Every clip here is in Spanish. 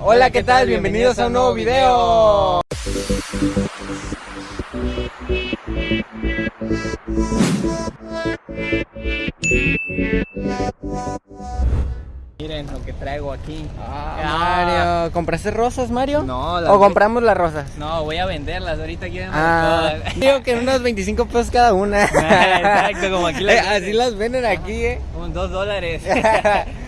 Hola, ¿qué tal? Bienvenidos a un nuevo video. Miren lo que traigo aquí. Ah, Mario, ¿compraste rosas, Mario? No, las ¿O compramos las rosas? No, voy a venderlas. Ahorita quieren Ah, digo que unos 25 pesos cada una. Exacto, como aquí las venden. Así las venden aquí, eh. Como dos dólares.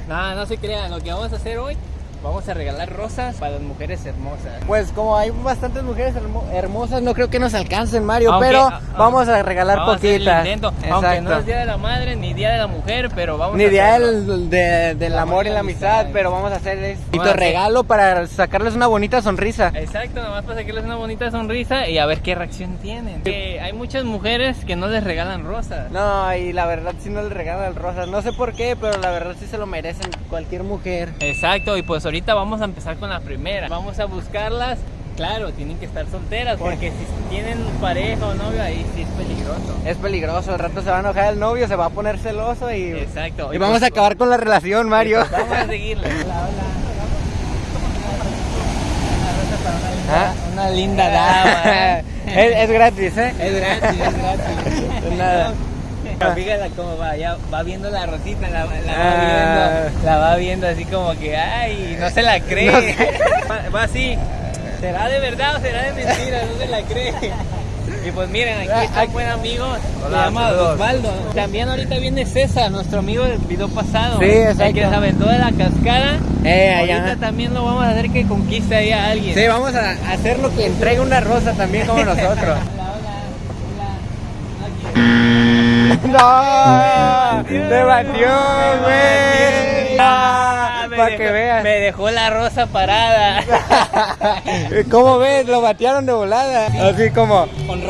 no, no se crean. Lo que vamos a hacer hoy, vamos a regalar rosas para las mujeres hermosas. Pues como hay bastantes mujeres hermo- hermosas, no creo que nos alcancen, Mario, Aunque- pero vamos a regalar Vamos a poquitas. intento, Aunque no es Día de la Madre ni Día de la Mujer, pero vamos Ni a día del, de- del amor y la amistad, pero vamos a hacer a este regalo para sacarles una bonita sonrisa. Exacto, nomás para sacarles una bonita sonrisa y a ver qué reacción tienen. Que hay muchas mujeres que no les regalan rosas. No, y la verdad sí no les regalan rosas. No sé por qué, pero la verdad sí se lo merecen cualquier mujer. Exacto, y pues ahorita vamos a empezar con la primera. Vamos a buscarlas. Claro, tienen que estar solteras porque si tienen pareja o novio ahí sí es peligroso. Es peligroso, al rato se va a enojar el novio, se va a poner celoso y, Exacto. y vamos a acabar con la relación, Mario. Vamos a seguirle. Ah. Una linda dama. es, es gratis, ¿eh? Es gratis, es gratis. Nada. Fíjala cómo va, ya va viendo la rosita, la, la Ah. Viendo, así como que, ay, no se la cree. No sé. Va, va así, ¿será de verdad o será de mentira? No se la cree. Y pues miren, aquí está un buen amigo, se llama. Osvaldo. También ahorita viene César, nuestro amigo del video pasado. Sí, El exacto. que se aventó de la cascada. Eh, Ahorita allá. también lo vamos a hacer que conquiste ahí a alguien. Sí, vamos a hacer lo que entregue una rosa también como nosotros. Hola, hola, hola. ¡No! ¡Te batió, güey! Ah, me Para que veas. Me dejó la rosa parada. ¿Cómo ves? Lo batearon de volada. Así como. Con.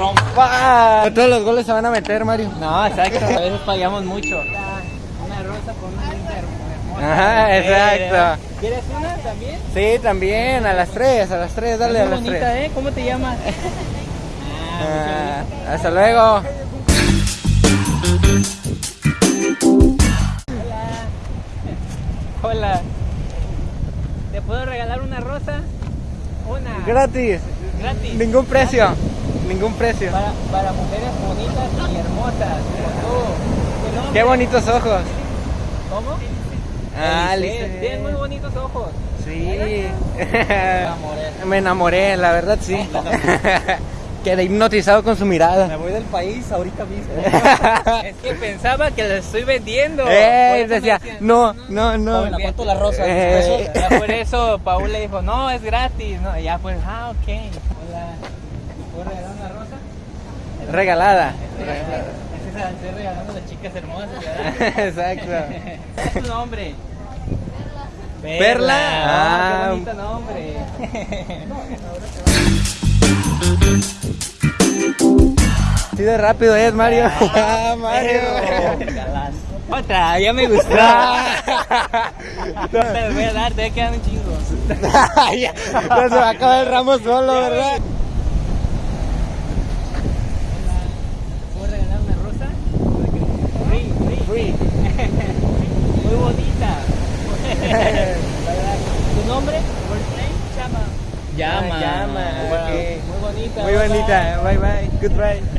Todos los goles se van a meter, Mario. No, exacto. A veces pagamos mucho. Una rosa con una hermosa. Ajá, exacto. ¿Quieres una también? Sí, también, a las 3, a las 3, dale a bonita, 3. ¿eh? ¿Cómo te llamas? Ah, Ah, hasta luego. Hola. ¿Te puedo regalar una rosa? Una. Gratis, Gratis. ningún precio, ningún precio. Para, para mujeres bonitas y hermosas. como tú. ¿Tu nombre? Qué bonitos ojos. ¿Cómo? Ah, listo. Tienes muy bonitos ojos. Sí. enamoré. Me enamoré, la verdad sí. Quedé hipnotizado con su mirada. voy del país ahorita mismo. Es que pensaba que les estoy vendiendo. Eh, eso me decía, decían, no, no, no. ¿a cuánto la rosa? Eh, por eso Paul le dijo, no, es gratis. No, ya pues, ah, ok. Hola. ¿Puedo regalar una rosa? Regalada. Es esa, estoy regalando a las chicas hermosas, ¿verdad? Exacto. ¿Cuál es tu nombre? Perla. Ah, Ah. qué bonito nombre. Así de rápido es, Mario. Ah, Mario. Otra, ya me gustó. Te las voy a dar, te quedan un chingo. ya, se va a acabar el ramo solo, ¿verdad? ¿Puedo regalar una rosa? Free, free. Free. Muy bonita. ¿Tu nombre? Llama. Llama. Ah, llama, Wow, ok. Muy bonita. Muy bonita. Bye bye. Goodbye.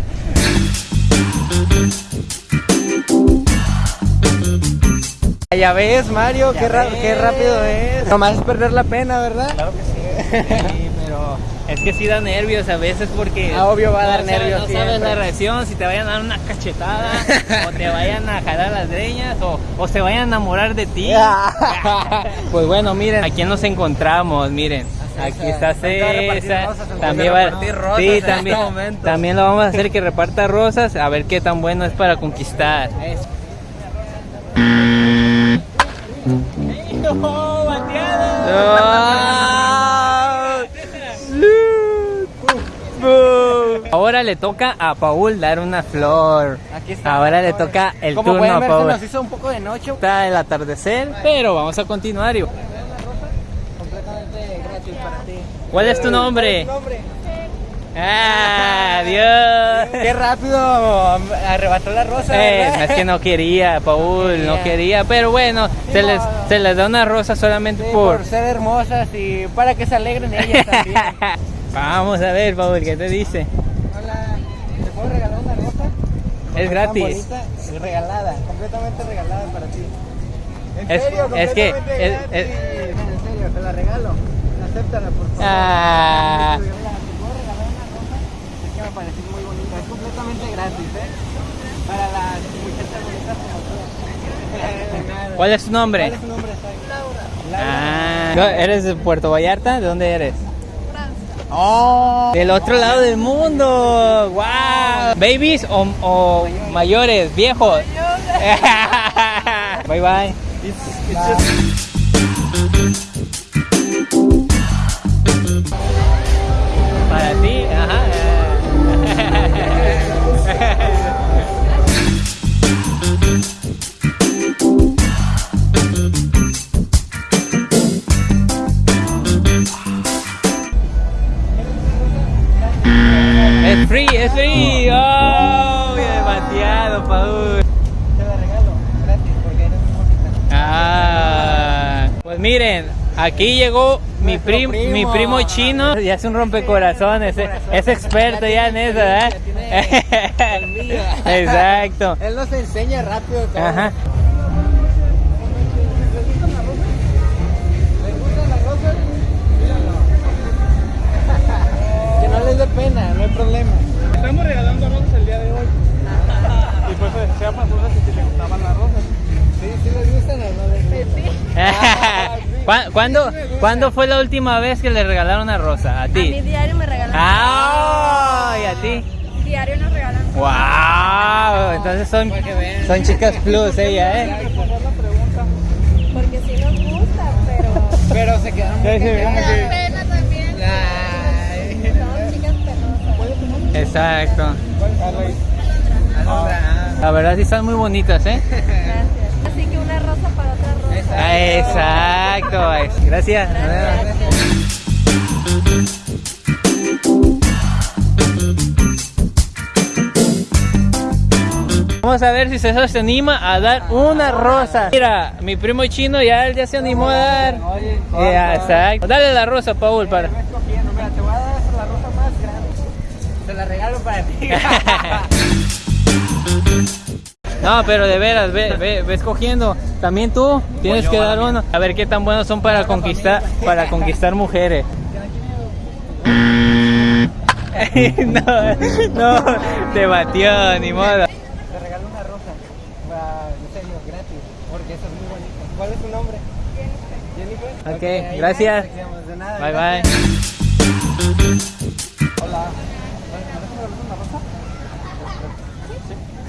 Ya ves, Mario, qué, ra- qué rápido es. Nomás es perder la pena, ¿verdad? Claro que sí. Sí, pero es que sí da nervios a veces porque. Ah, obvio va a no dar sabes- nervios No sabes la reacción, si te vayan a dar una cachetada, o te vayan a jalar las greñas, o, o se vayan a enamorar de ti. pues bueno, miren, aquí nos encontramos, miren. Aquí está a César. También Va a rosas sí, este también, también lo vamos a hacer que reparta rosas, a ver qué tan bueno es para conquistar. ¡No, bateado! Ahora le toca a Paul dar una flor. Aquí está. Ahora le toca el Como turno pueden a ver, se Paul. nos hizo un poco de noche. Está el atardecer, pero vamos a continuar. y- Para ti. ¿Cuál es tu nombre? Ah, Dios. Qué rápido arrebató la rosa. Eh, es que no quería, Paul, no Quería. pero bueno, se les, modo. se les da una rosa solamente Sí, por... por ser hermosas y para que se alegren ellas también. Vamos a ver, Paul, ¿qué te dice? Hola, ¿te puedo regalar una rosa? Es gratis. es regalada, completamente regalada para ti. En Es- serio, es que- completamente es- gratis. es- En serio, te la regalo. Acéptala, por favor. Ah. ¿Te puedo regalar una rosa? Es que me pareció muy bonita. Es completamente gratis, ¿eh? Para las muchachas bonitas como tú. ¿Cuál es tu nombre? ¿Cuál es tu nombre? Laura. Ah, ¿no? ¿eres de Puerto Vallarta? ¿De dónde eres? Francia. ¡Oh! Del otro lado del mundo. ¡Wow! ¿Babies o, o mayores, viejos? bye bye. Para es free. Oh, demasiado, Paul. Te la regalo gratis porque eres muy. Ah, pues miren, aquí llegó mi, prim- primo. mi primo chino y hace un rompecorazones, es, es experto ya en eso, ¿eh? Exacto. Él nos enseña rápido todo. Ajá. Pena, no hay problema. Estamos regalando rosas el día de hoy. Y pues decía para rosas si te gustaban las rosas. Sí, sí les gustan o no les gustan. ¿Cuá- ¿Cuándo, ¿Cuándo fue la última vez que le regalaron una rosa? ¿A A mi ti? diario me regalan. ¡Ah! ¿Y a ti? Diario nos regalan. ¡Wow! Entonces son, son chicas plus ella, ¿eh? Porque sí nos gusta, pero. Pero se quedaron Exacto. Alondra, La verdad sí están muy bonitas, ¿eh? Gracias. Así que una rosa para otra rosa. Ah, Exacto. Gracias. Vamos a ver si César se anima a dar una rosa. Mira, mi primo chino ya, él ya se animó a dar. Ya, exacto. Dale la rosa, Paul, para. Ve escogiendo, mira, te voy a dar la rosa más grande. Te la regalo para ti. No, pero de veras, ve, ve, ve escogiendo. También tú tienes que dar uno. A ver qué tan buenos son para conquistar, para conquistar mujeres. no, no, te batió, ni modo. Te regalo una rosa. En serio, gratis. Porque esa es muy bonita. ¿Cuál es tu nombre? Jennifer. Ok, gracias. Bye bye. Hola. ¿Me regalas una rosa?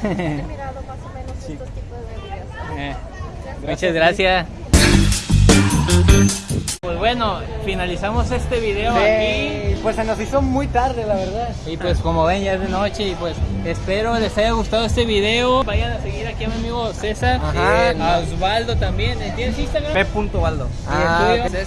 He mirado más o menos estos tipos de videos. Eh, Muchas gracias. Pues bueno, finalizamos este video aquí. Sí, pues se nos hizo muy tarde, la verdad. Y pues como ven ya es de noche y pues espero les haya gustado este video. Vayan a seguir aquí a mi amigo César, Ajá. a Osvaldo también. ¿Tienes Instagram? P.Valdo. Ah, tuyo?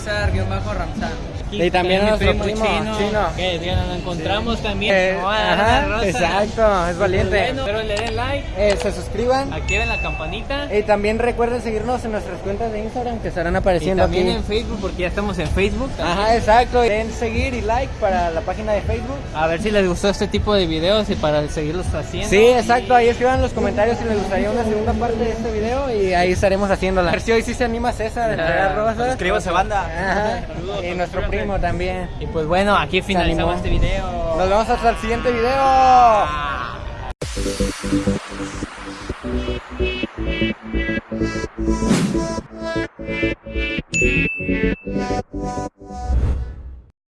Aquí Y también a nuestro primo, Chino. Que ya nos encontramos también. Eh, ajá, rosa. exacto, es valiente. Bueno, espero le den like, Eh, se suscriban. activen la campanita. Y también recuerden seguirnos en nuestras cuentas de Instagram que estarán Y apareciendo también aquí. en Facebook porque ya estamos en Facebook. Ajá, exacto. Den seguir y like para la página de Facebook. A ver si les gustó este tipo de videos y para seguirlos haciendo. Sí, exacto. Ahí escriban en los comentarios si les gustaría una segunda parte de este video y ahí estaremos haciéndola. A ver si hoy sí se anima César a entregar Ah, rosas. Suscríbanse, banda. Ajá. Y nuestro primo también. Y pues bueno, aquí finalizamos este video. Nos vemos hasta el siguiente video.